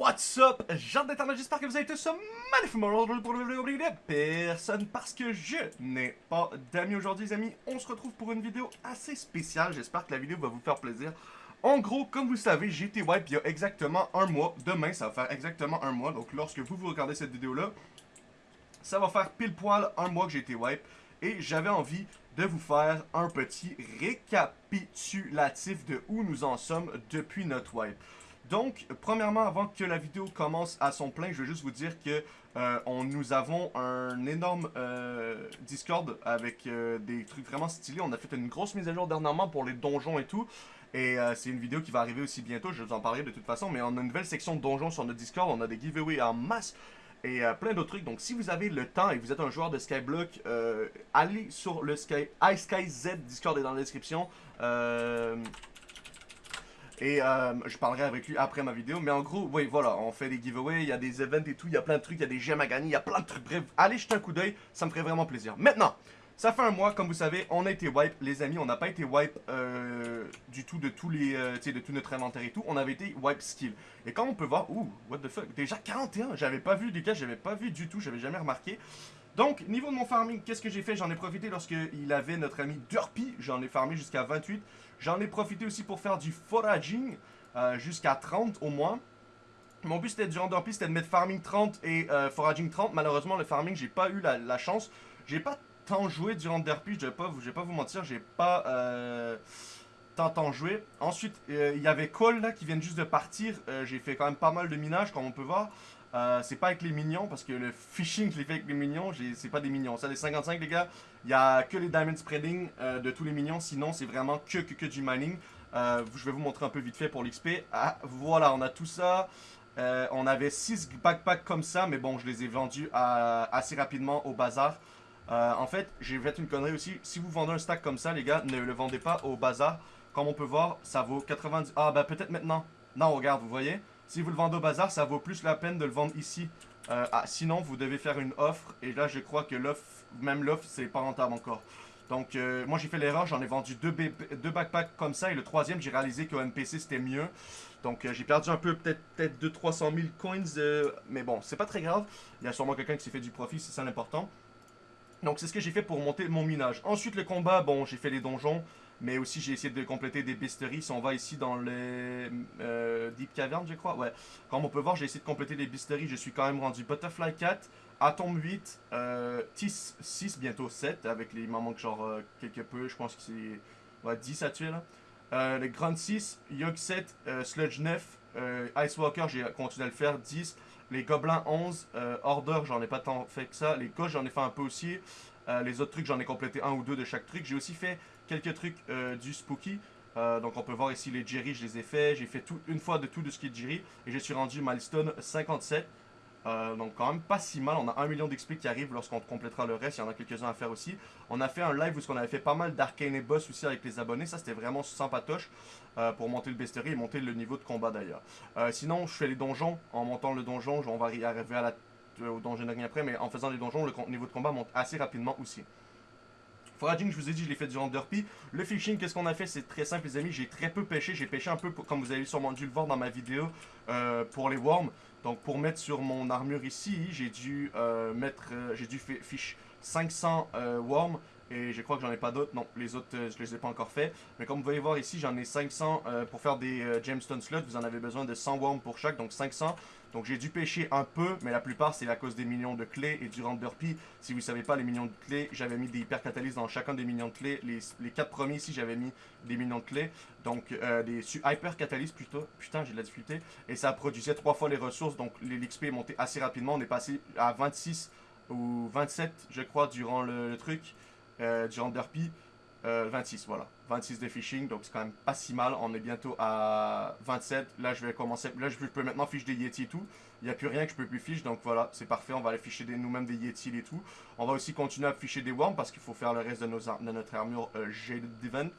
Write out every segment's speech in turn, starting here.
What's up, gens d'internet, j'espère que vous avez tous magnifiquement aujourd'hui pour le vidéo personne parce que je n'ai pas d'amis aujourd'hui les amis. On se retrouve pour une vidéo assez spéciale, j'espère que la vidéo va vous faire plaisir. En gros, comme vous savez, j'ai été wipe il y a exactement un mois. Demain, ça va faire exactement un mois. Donc lorsque vous vous regardez cette vidéo-là, ça va faire pile poil un mois que j'ai été wipe. Et j'avais envie de vous faire un petit récapitulatif de où nous en sommes depuis notre wipe. Donc, premièrement, avant que la vidéo commence à son plein, je veux juste vous dire que euh, on, nous avons un énorme euh, Discord avec euh, des trucs vraiment stylés. On a fait une grosse mise à jour dernièrement pour les donjons et tout. Et c'est une vidéo qui va arriver aussi bientôt, je vais vous en parler de toute façon. Mais on a une nouvelle section de donjons sur notre Discord, on a des giveaways en masse et plein d'autres trucs. Donc si vous avez le temps et que vous êtes un joueur de Skyblock, allez sur le Sky, iSkyZ, Discord est dans la description. Et euh, je parlerai avec lui après ma vidéo. Mais en gros, oui, voilà, on fait des giveaways, il y a des events et tout, il y a plein de trucs, il y a des gemmes à gagner, il y a plein de trucs. Bref, allez jeter un coup d'œil, ça me ferait vraiment plaisir. Maintenant, ça fait un mois, comme vous savez, on a été wipe, les amis. On n'a pas été wipe euh, du tout de tous les, euh, de tout notre inventaire et tout. On avait été wipe skill. Et comme on peut voir, ouh, what the fuck, déjà 41. J'avais pas vu des cas, j'avais pas vu du tout, j'avais jamais remarqué. Donc, niveau de mon farming, qu'est-ce que j'ai fait? J'en ai profité lorsqu'il avait notre ami Derpy. J'en ai farmé jusqu'à 28. J'en ai profité aussi pour faire du foraging euh, jusqu'à 30 au moins. Mon but c'était durant Derpy, c'était de mettre farming 30 et euh, foraging 30. Malheureusement, le farming, j'ai pas eu la, chance. J'ai pas tant joué durant Derpy, je vais pas, vais pas vous mentir, j'ai pas euh, tant, joué. Ensuite, il y avait Cole là qui vient juste de partir. j'ai fait quand même pas mal de minage, comme on peut voir. Euh, c'est pas avec les minions, parce que le phishing je l'ai fait avec les minions, c'est pas des minions. Ça, les 55, les gars, il y a que les diamond spreading euh, de tous les minions, sinon c'est vraiment que, que, du mining. Euh, je vais vous montrer un peu vite fait pour l'XP. Ah, voilà, on a tout ça. on avait 6 backpacks comme ça, mais bon, je les ai vendus assez rapidement au bazar. en fait, j'ai fait une connerie aussi. Si vous vendez un stack comme ça, les gars, ne le vendez pas au bazar. Comme on peut voir, ça vaut 90... Ah, bah peut-être maintenant. Non, regarde, vous voyez si vous le vendez au bazar, ça vaut plus la peine de le vendre ici. Euh, ah, sinon, vous devez faire une offre. Et là, je crois que l'offre, même l'offre, c'est pas rentable encore. Donc, euh, moi, j'ai fait l'erreur. J'en ai vendu deux, backpacks comme ça. Et le troisième, j'ai réalisé qu'au NPC, c'était mieux. Donc, euh, j'ai perdu un peu, peut-être peut 200-300 000 coins. mais bon, c'est pas très grave. Il y a sûrement quelqu'un qui s'est fait du profit, c'est ça l'important. Donc, c'est ce que j'ai fait pour monter mon minage. Ensuite, le combat, bon, j'ai fait les donjons. Mais aussi, j'ai essayé de compléter des bestiaries. Si on va ici dans les euh, Deep Cavern, je crois. Ouais. Comme on peut voir, j'ai essayé de compléter des bestiaries. Je suis quand même rendu Butterfly 4, Atom 8, euh, Tis 6, bientôt 7. Avec les, il m'en manque genre euh, quelque peu. Je pense que c'est ouais, 10 à tuer là. Euh, les Grand 6, Yog 7, euh, Sludge 9, Ice Walker, j'ai continué à le faire, 10. Les Gobelins 11, Order, j'en ai pas tant fait que ça. Les Gauches, j'en ai fait un peu aussi. les autres trucs, j'en ai complété un ou deux de chaque truc. J'ai aussi fait quelques trucs euh, du Spooky. Euh, donc on peut voir ici les Jerry, je les ai fait. J'ai fait tout, une fois de tout de ce qui est Jerry. Et je suis rendu milestone 57. Euh, donc quand même pas si mal, on a un million d'XP qui arrive lorsqu'on complétera le reste, il y en a quelques-uns à faire aussi. On a fait un live où on avait fait pas mal d'arcane et boss aussi avec les abonnés, ça c'était vraiment sympatoche pour monter le bestiary et monter le niveau de combat d'ailleurs. sinon je fais les donjons, en montant le donjon, on va arriver à la, au donjon après, mais en faisant les donjons, le niveau de combat monte assez rapidement aussi. Foraging, je vous ai dit, je l'ai fait durant Derpy. Le fishing, qu'est-ce qu'on a fait? C'est très simple, les amis. J'ai très peu pêché. J'ai pêché un peu, comme vous avez sûrement dû le voir dans ma vidéo, euh, pour les worms. Donc, pour mettre sur mon armure ici, j'ai dû euh, mettre, euh, j'ai dû fish 500 worms. Et je crois que j'en ai pas d'autres. Non, les autres, je les ai pas encore fait. Mais comme vous pouvez voir ici, j'en ai 500 pour faire des gemstone slots. Vous en avez besoin de 100 worms pour chaque, donc 500. Donc j'ai dû pêcher un peu, mais la plupart c'est à cause des millions de clés et du Derpy. Si vous ne savez pas, les millions de clés, j'avais mis des hyper catalyses dans chacun des millions de clés. Les, les 4 premiers ici, j'avais mis des millions de clés. Donc euh, des hyper catalyses plutôt. Putain, j'ai de la difficulté. Et ça produisait 3 fois les ressources, donc l'XP est monté assez rapidement. On est passé à 26 ou 27, je crois, durant le, truc, euh, Derpy. 26, euh, voilà. 26 de phishing, donc c'est quand même pas si mal. On est bientôt à 27. Là, je vais commencer. Là, je peux maintenant ficher des Yeti et tout. Il n'y a plus rien que je peux plus ficher, donc voilà, c'est parfait. On va aller ficher nous-mêmes des Yeti et tout. On va aussi continuer à ficher des Worms parce qu'il faut faire le reste de, nos, de notre armure euh, Jade Event.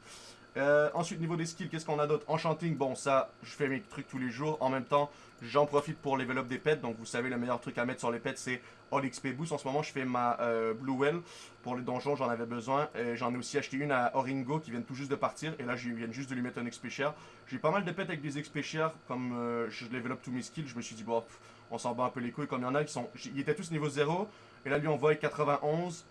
Euh, ensuite, niveau des skills, qu'est-ce qu'on a d'autre? Enchanting, bon, ça, je fais mes trucs tous les jours. En même temps, j'en profite pour level up des pets. Donc, vous savez, le meilleur truc à mettre sur les pets, c'est All XP Boost. En ce moment, je fais ma euh, Blue Well. Pour les donjons, j'en avais besoin. J'en ai aussi acheté une à Oringo qui vient tout juste de partir. Et là, je viens juste de lui mettre un XP share. J'ai pas mal de pets avec des XP share. Comme euh, je up tous mes skills, je me suis dit, bon, on s'en bat un peu les couilles. Comme il y en a qui sont. Ils étaient tous niveau 0. Et là, lui, on voit 91.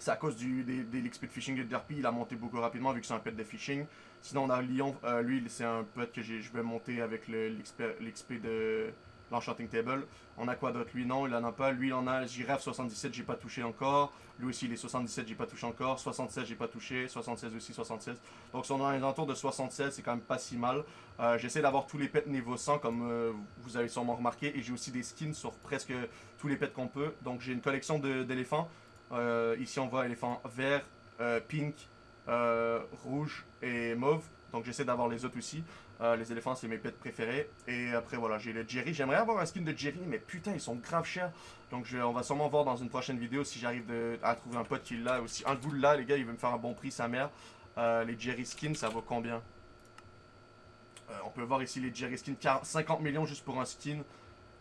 C'est à cause du, des, l'XP de fishing de derpy, il a monté beaucoup rapidement vu que c'est un pet de fishing. Sinon, on a Lyon, euh, lui, c'est un pet que je vais monter avec l'XP de l'Enchanting Table. On a quoi d'autre? Lui, non, il en a pas. Lui, il en a Giraffe 77, j'ai pas touché encore. Lui aussi, il est 77, j'ai pas touché encore. 76, j'ai pas touché. 76 aussi, 76. Donc, si on a un entour de 76, c'est quand même pas si mal. Euh, j'essaie d'avoir tous les pets niveau 100, comme euh, vous avez sûrement remarqué. Et j'ai aussi des skins sur presque tous les pets qu'on peut. Donc, j'ai une collection d'éléphants. Euh, ici, on voit éléphant vert, euh, pink, euh, rouge et mauve. Donc, j'essaie d'avoir les autres aussi. les éléphants, c'est mes pets préférés. Et après, voilà, j'ai le Jerry. J'aimerais avoir un skin de Jerry, mais putain, ils sont grave chers. Donc, on va sûrement voir dans une prochaine vidéo si j'arrive à trouver un pote qui l'a aussi. Un là, les gars, il veut me faire un bon prix, sa mère. les Jerry skins, ça vaut combien? On peut voir ici les Jerry skins, 50 millions juste pour un skin.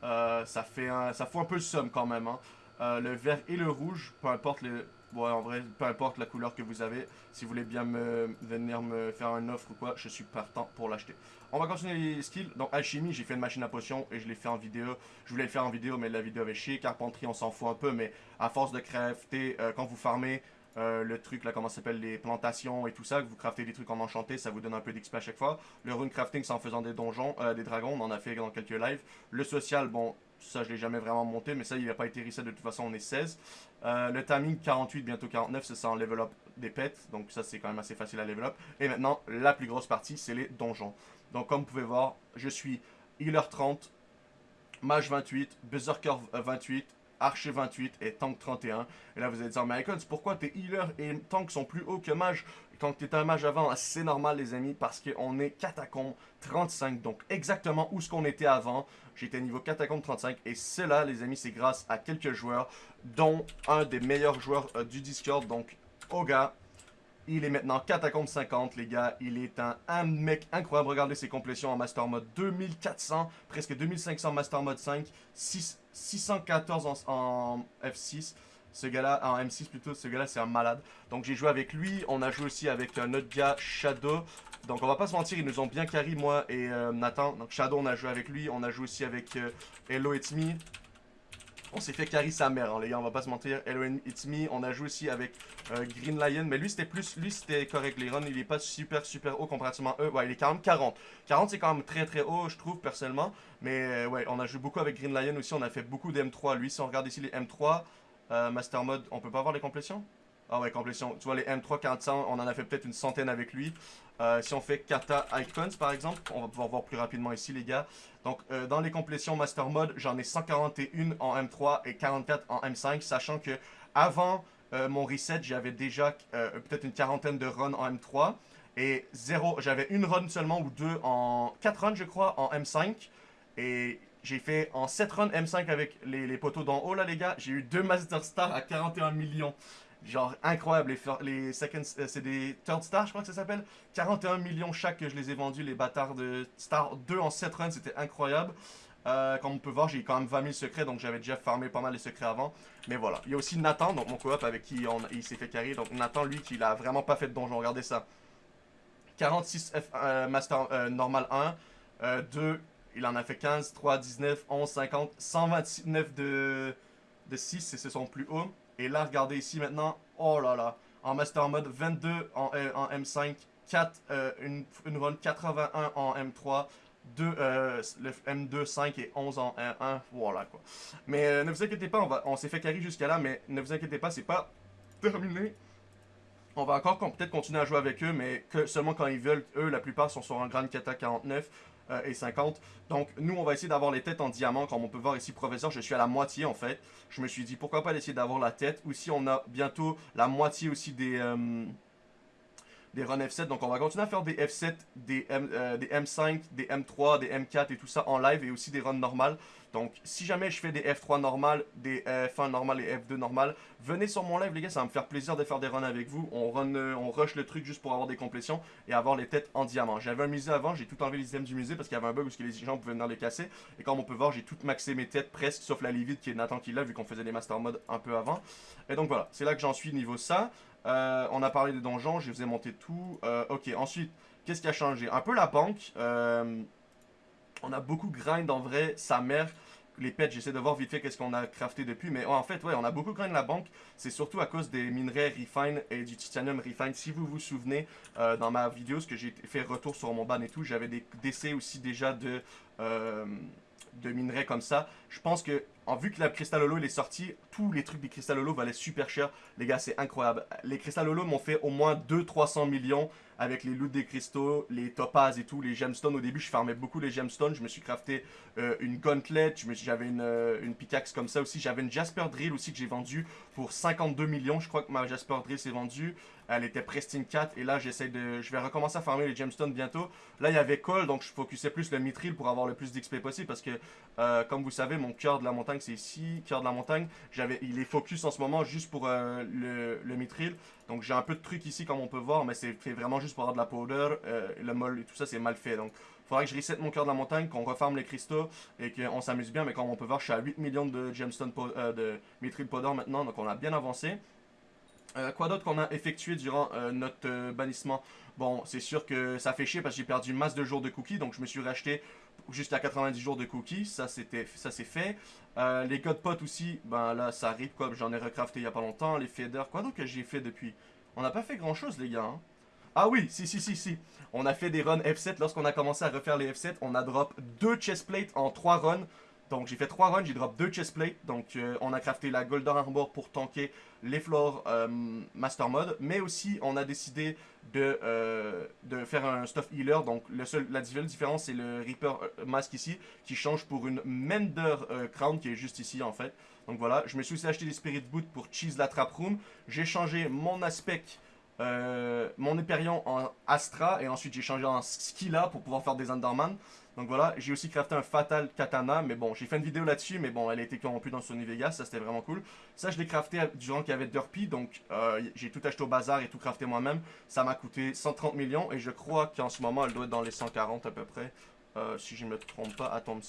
ça fait un, ça un peu le somme quand même. Hein. Euh, le vert et le rouge, peu importe le... Ouais, en vrai, peu importe la couleur que vous avez, si vous voulez bien me venir me faire une offre ou quoi, je suis partant pour l'acheter. On va continuer les skills. Donc, alchimie, j'ai fait une machine à potions et je l'ai fait en vidéo. Je voulais le faire en vidéo, mais la vidéo avait chier. Carpentry, on s'en fout un peu, mais à force de crafter, euh, quand vous farmez, euh, le truc là, comment s'appelle, les plantations et tout ça, que vous craftez des trucs en enchanté, ça vous donne un peu d'XP à chaque fois. Le rune crafting, c'est en faisant des donjons, des dragons, on en a fait dans quelques lives. Le social, bon, ça, je l'ai jamais vraiment monté, mais ça, il n'a pas été reset de toute façon, on est 16. Euh, le timing 48, bientôt 49, c'est ça en level up des pets. Donc ça, c'est quand même assez facile à level up. Et maintenant, la plus grosse partie, c'est les donjons. Donc comme vous pouvez voir, je suis healer 30, mage 28, berserker 28, archer 28 et tank 31. Et là, vous allez dire, mais Icons, pourquoi tes healer et tank sont plus hauts que mage quand tu un mage avant, c'est normal les amis, parce qu'on est catacombe 35, donc exactement où ce qu'on était avant. J'étais niveau catacombe 35, et cela les amis, c'est grâce à quelques joueurs, dont un des meilleurs joueurs euh, du Discord, donc Oga. Il est maintenant catacombe 50, les gars. Il est un, mec incroyable. Regardez ses complétions en Master Mode 2400, presque 2500 Master Mode 5, 614 en, en F6. Ce gars-là, en M6 plutôt, ce gars-là c'est un malade. Donc j'ai joué avec lui, on a joué aussi avec un autre gars, Shadow. Donc on va pas se mentir, ils nous ont bien carry moi et euh, Nathan. Donc Shadow on a joué avec lui, on a joué aussi avec euh, Hello It's Me. On s'est fait carry sa mère, hein, les gars, on va pas se mentir. Hello It's Me, on a joué aussi avec euh, Green Lion, mais lui c'était plus, lui c'était correct. Les il est pas super super haut comparativement à eux. Ouais, il est quand même 40. 40 c'est quand même très très haut, je trouve personnellement. Mais ouais, on a joué beaucoup avec Green Lion aussi, on a fait beaucoup de M3. Lui, si on regarde ici les M3, euh, master mode, on peut pas voir les complétions? Ah ouais, complétions. Tu vois, les M3 400, on en a fait peut-être une centaine avec lui. Euh, si on fait Kata Icons, par exemple, on va pouvoir voir plus rapidement ici, les gars. Donc, euh, dans les complétions Master Mode, j'en ai 141 en M3 et 44 en M5, sachant que avant mon reset, j'avais déjà peut-être une quarantaine de runs en M3 et zéro, j'avais une run seulement ou deux en 4 runs, je crois, en M5. Et j'ai fait en 7 runs M5 avec les, poteaux d'en haut là les gars. J'ai eu deux Master Stars à 41 millions. Genre incroyable, les, les second, euh, c'est des third stars je crois que ça s'appelle. 41 millions chaque que je les ai vendus, les bâtards de Star 2 en 7 runs, c'était incroyable. Euh, comme on peut voir, j'ai quand même 20 000 secrets, donc j'avais déjà farmé pas mal les secrets avant. Mais voilà. Il y a aussi Nathan, donc mon coop avec qui il s'est fait carry. Donc Nathan, lui, qui l'a vraiment pas fait de donjon, regardez ça. 46 F, euh, Master normal 1, 2 il en a fait 15, 3, 19, 11, 50, 129 de, de 6, c'est son plus haut. Et là, regardez ici maintenant, oh là là, en Master Mode, 22 en, euh, en M5, 4, euh, une, une run 81 en M3, 2, euh, le M2, 5 et 11 en 1, voilà quoi. Mais ne vous inquiétez pas, on, s'est fait carry jusqu'à là, mais ne vous inquiétez pas, c'est pas terminé. On va encore peut-être continuer à jouer avec eux, mais seulement quand ils veulent. Eux, la plupart sont sur un Grand Kata 49. Euh, et 50. Donc nous on va essayer d'avoir les têtes en diamant comme on peut voir ici professeur je suis à la moitié en fait. Je me suis dit pourquoi pas essayer d'avoir la tête ou si on a bientôt la moitié aussi des... Euh, des runs F7. Donc on va continuer à faire des F7, des, M, euh, des M5, des M3, des M4 et tout ça en live et aussi des runs normales. Donc si jamais je fais des F3 normales, des F1 normales et F2 normales, venez sur mon live les gars, ça va me faire plaisir de faire des runs avec vous. On, run, euh, on rush le truc juste pour avoir des complétions et avoir les têtes en diamant. J'avais un musée avant, j'ai tout enlevé les items du musée parce qu'il y avait un bug où les gens pouvaient venir les casser. Et comme on peut voir, j'ai tout maxé mes têtes presque, sauf la livide qui est Nathan qui l'a vu qu'on faisait des master mode un peu avant. Et donc voilà, c'est là que j'en suis niveau ça. Euh, on a parlé des donjons, je vous ai monté tout. Euh, ok, ensuite, qu'est-ce qui a changé? Un peu la banque. Euh, on a beaucoup grind en vrai, sa mère. Les pets, j'essaie de voir vite fait qu'est-ce qu'on a crafté depuis. Mais en fait, ouais, on a beaucoup grind la banque. C'est surtout à cause des minerais refine et du titanium refine. Si vous vous souvenez, dans ma vidéo, ce que j'ai fait retour sur mon ban et tout, j'avais des décès aussi déjà de de minerais comme ça. Je pense que, en vu que la Crystal Holo est sorti, tous les trucs des Crystal Holo valaient super cher. Les gars, c'est incroyable. Les Crystal Holo m'ont fait au moins 200-300 millions avec les loots des cristaux, les topazes et tout, les gemstones. Au début, je farmais beaucoup les gemstones. Je me suis crafté euh, une gauntlet, j'avais une, euh, une, pickaxe comme ça aussi. J'avais une Jasper Drill aussi que j'ai vendue pour 52 millions. Je crois que ma Jasper Drill s'est vendue. Elle était Pristine 4 et là, j'essaie de... Je vais recommencer à farmer les gemstones bientôt. Là, il y avait Cole, donc je focusais plus le mithril pour avoir le plus d'XP possible parce que, euh, comme vous savez, mon cœur de la montagne, c'est ici. Cœur de la montagne, il est focus en ce moment juste pour le, le mithril. Donc j'ai un peu de trucs ici comme on peut voir, mais c'est fait vraiment juste pour avoir de la powder. Euh, le molle et tout ça c'est mal fait. Donc faudra que je reset mon cœur de la montagne, qu'on refarme les cristaux et qu'on s'amuse bien. Mais comme on peut voir, je suis à 8 millions de gemstone euh, de mithril powder maintenant, donc on a bien avancé. Euh, quoi d'autre qu'on a effectué durant notre bannissement? Bon, c'est sûr que ça fait chier parce que j'ai perdu masse de jours de cookies, donc je me suis racheté jusqu'à 90 jours de cookies, ça c'était ça c'est fait. Euh, les codes potes aussi, ben là ça arrive quoi, j'en ai recrafté il y a pas longtemps, les faders, quoi donc que j'ai fait depuis? On n'a pas fait grand chose les gars. Hein. Ah oui, si si si si. On a fait des runs F7 lorsqu'on a commencé à refaire les F7, on a drop deux chestplates en 3 runs. Donc j'ai fait 3 runs, j'ai drop 2 chestplates. Donc euh, on a crafté la Golden Arbor pour tanker les floors euh, Master Mode. Mais aussi on a décidé de, euh, de faire un stuff healer. Donc le seul, la seule différence c'est le Reaper Mask ici qui change pour une Mender Crown qui est juste ici en fait. Donc voilà, je me suis aussi acheté des Spirit Boots pour cheese la Trap Room. J'ai changé mon aspect mon Hyperion en Astra et ensuite j'ai changé en Skilla pour pouvoir faire des Underman. Donc voilà, j'ai aussi crafté un Fatal Katana, mais bon, j'ai fait une vidéo là-dessus, mais bon, elle a été corrompue dans Sony Vegas, ça c'était vraiment cool. Ça, je l'ai crafté durant qu'il y avait Derpy, donc euh, j'ai tout acheté au bazar et tout crafté moi-même. Ça m'a coûté 130 millions, et je crois qu'en ce moment, elle doit être dans les 140 à peu près, euh, si je ne me trompe pas. Atom,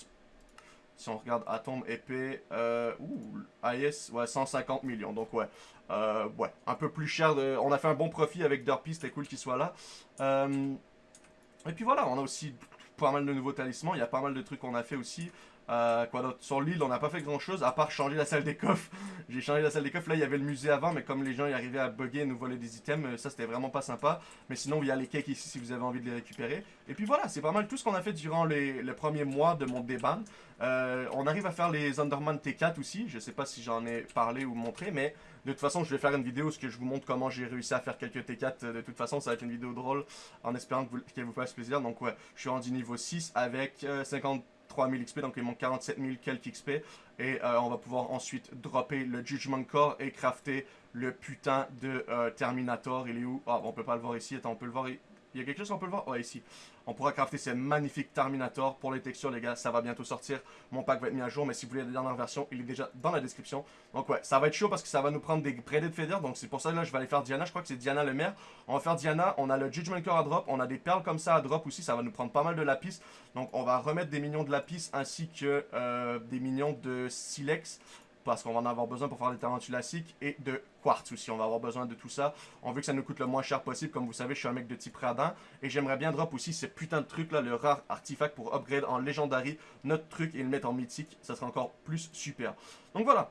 si on regarde Atom épée, euh, ouh, AS, ouais, 150 millions, donc ouais. Euh, ouais, un peu plus cher. On a fait un bon profit avec Derpy, c'était cool qu'il soit là. et puis voilà, on a aussi pas mal de nouveaux talismans. Il y a pas mal de trucs qu'on a fait aussi. Euh, Sur l'île, on n'a pas fait grand chose à part changer la salle des coffres. J'ai changé la salle des coffres. Là, il y avait le musée avant, mais comme les gens y arrivaient à bugger et nous voler des items, euh, ça c'était vraiment pas sympa. Mais sinon, il y a les cakes ici si vous avez envie de les récupérer. Et puis voilà, c'est pas mal tout ce qu'on a fait durant les, le premier mois de mon déban. Euh, on arrive à faire les Underman T4 aussi. Je sais pas si j'en ai parlé ou montré, mais de toute façon, je vais faire une vidéo où je vous montre comment j'ai réussi à faire quelques T4. De toute façon, ça va être une vidéo drôle en espérant qu'elle vous, fasse plaisir. Donc ouais, je suis rendu niveau 6 avec 50 000 XP, donc il manque 47 000 quelques XP. Et euh, on va pouvoir ensuite dropper le Judgment Core et crafter le putain de euh, Terminator. Il est où? Ah, on peut pas le voir ici. Attends, on peut le voir. Il y a quelque chose qu'on peut le voir? Ouais, ici. On pourra crafter ces magnifiques Terminator. Pour les textures, les gars, ça va bientôt sortir. Mon pack va être mis à jour, mais si vous voulez la dernière version, il est déjà dans la description. Donc ouais, ça va être chaud parce que ça va nous prendre des Braided Feather. Donc c'est pour ça que là, je vais aller faire Diana. Je crois que c'est Diana le maire. On va faire Diana. On a le Judgment Core à drop. On a des perles comme ça à drop aussi. Ça va nous prendre pas mal de lapis. Donc on va remettre des minions de lapis ainsi que euh, des minions de silex parce qu'on va en avoir besoin pour faire des tarantulaciques et de quartz aussi. On va avoir besoin de tout ça. On veut que ça nous coûte le moins cher possible. Comme vous savez, je suis un mec de type radin et j'aimerais bien drop aussi ce putain de truc là, le rare artefact pour upgrade en legendary notre truc et le mettre en mythique. Ça serait encore plus super. Donc voilà.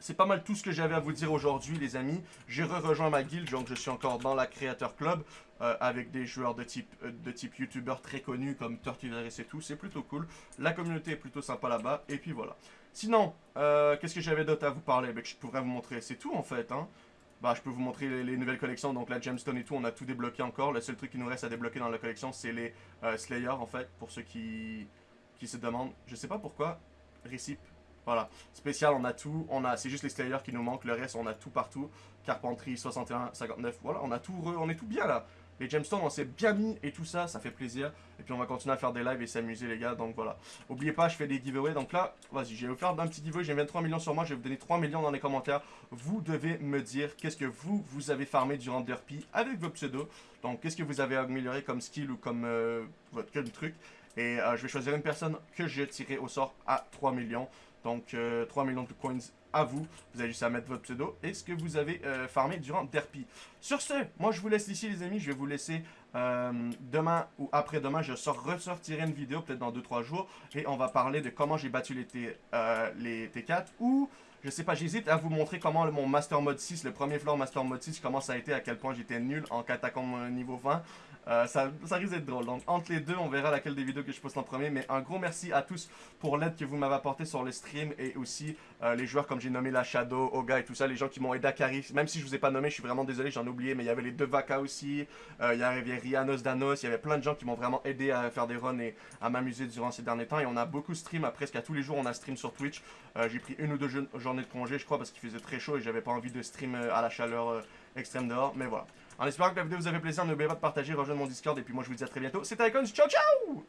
C'est pas mal tout ce que j'avais à vous dire aujourd'hui, les amis. J'ai re-rejoint ma guilde, donc je suis encore dans la Creator Club. Euh, avec des joueurs de type, euh, de type youtubeur très connus comme Tortivaris et tout. C'est plutôt cool. La communauté est plutôt sympa là-bas. Et puis voilà. Sinon, euh, qu'est-ce que j'avais d'autre à vous parler? Ben, Je pourrais vous montrer. C'est tout en fait. Hein. Bah, je peux vous montrer les, nouvelles collections. Donc la Gemstone et tout, on a tout débloqué encore. Le seul truc qui nous reste à débloquer dans la collection, c'est les Slayer en fait. Pour ceux qui, qui se demandent. Je sais pas pourquoi. Recip Voilà. Spécial, on a tout. On a, c'est juste les Slayers qui nous manquent. Le reste, on a tout partout. Carpenterie, 61, 59. Voilà, on a tout, on est tout bien là. Les gemstones, on s'est bien mis et tout ça, ça fait plaisir. Et puis on va continuer à faire des lives et s'amuser les gars, donc voilà. Oubliez pas, je fais des giveaways, donc là, vas-y, vous faire un petit giveaway, j'ai 23 millions sur moi, je vais vous donner 3 millions dans les commentaires. Vous devez me dire qu'est-ce que vous, vous avez farmé durant Derpy avec vos pseudos. Donc qu'est-ce que vous avez amélioré comme skill ou comme euh, votre truc. Et euh, je vais choisir une personne que je tirerai au sort à 3 millions. Donc 3 euh, millions de coins à vous. Vous avez juste à mettre votre pseudo et ce que vous avez euh, farmé durant Derpy. Sur ce, moi je vous laisse ici les amis. Je vais vous laisser euh, demain ou après-demain. Je ressortirai une vidéo peut-être dans 2-3 jours. Et on va parler de comment j'ai battu les, T, les T4 ou... Je sais pas, j'hésite à vous montrer comment mon Master Mode 6, le premier floor Master Mode 6, comment ça a été, à quel point j'étais nul en catacombe niveau 20. Euh, ça, ça risque d'être drôle. Donc entre les deux, on verra laquelle des vidéos que je poste en premier. Mais un gros merci à tous pour l'aide que vous m'avez apporté sur le stream et aussi euh, les joueurs comme j'ai nommé la Shadow, Oga et tout ça, les gens qui m'ont aidé à carry. Même si je vous ai pas nommé, je suis vraiment désolé, j'en ai oublié. Mais il y avait les deux Vaka aussi. Euh, il y avait Rianos, Danos. Il y avait plein de gens qui m'ont vraiment aidé à faire des runs et à m'amuser durant ces derniers temps. Et on a beaucoup stream. Presque à tous les jours, on a stream sur Twitch. j'ai pris une ou deux journées de congé, je crois, parce qu'il faisait très chaud et j'avais pas envie de stream à la chaleur extrême dehors. Mais voilà. En espérant que la vidéo vous a fait plaisir, n'oubliez pas de partager, rejoindre mon Discord et puis moi je vous dis à très bientôt. C'était Icons, ciao ciao